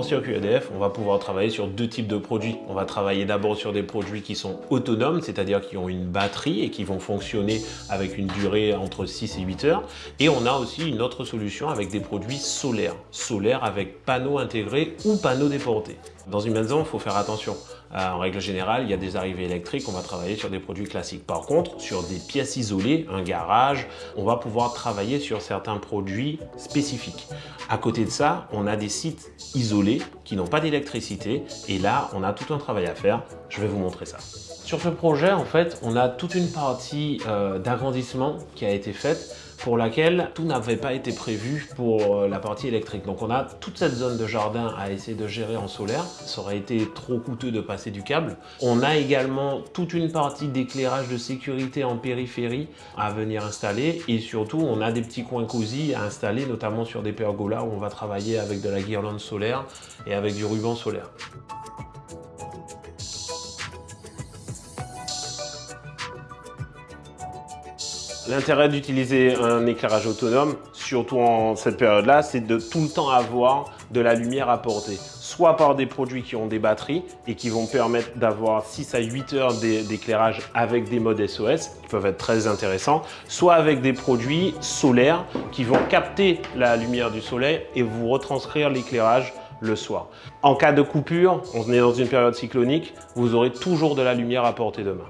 circuit EDF, on va pouvoir travailler sur deux types de produits. On va travailler d'abord sur des produits qui sont autonomes, c'est-à-dire qui ont une batterie et qui vont fonctionner avec une durée entre 6 et 8 heures. Et on a aussi une autre solution avec des produits solaires. Solaires avec panneaux intégrés ou panneaux déportés. Dans une maison, il faut faire attention. Euh, en règle générale, il y a des arrivées électriques, on va travailler sur des produits classiques. Par contre, sur des pièces isolées, un garage, on va pouvoir travailler sur certains produits spécifiques. À côté de ça, on a des sites isolés qui n'ont pas d'électricité et là, on a tout un travail à faire. Je vais vous montrer ça. Sur ce projet, en fait, on a toute une partie euh, d'agrandissement qui a été faite pour laquelle tout n'avait pas été prévu pour euh, la partie électrique. Donc on a toute cette zone de jardin à essayer de gérer en solaire. Ça aurait été trop coûteux de passer du câble. On a également toute une partie d'éclairage de sécurité en périphérie à venir installer et surtout on a des petits coins cosy à installer notamment sur des pergolas où on va travailler avec de la guirlande solaire et avec du ruban solaire. L'intérêt d'utiliser un éclairage autonome, surtout en cette période-là, c'est de tout le temps avoir de la lumière apportée. Soit par des produits qui ont des batteries et qui vont permettre d'avoir 6 à 8 heures d'éclairage avec des modes SOS qui peuvent être très intéressants, soit avec des produits solaires qui vont capter la lumière du soleil et vous retranscrire l'éclairage le soir. En cas de coupure, on est dans une période cyclonique, vous aurez toujours de la lumière à portée de main.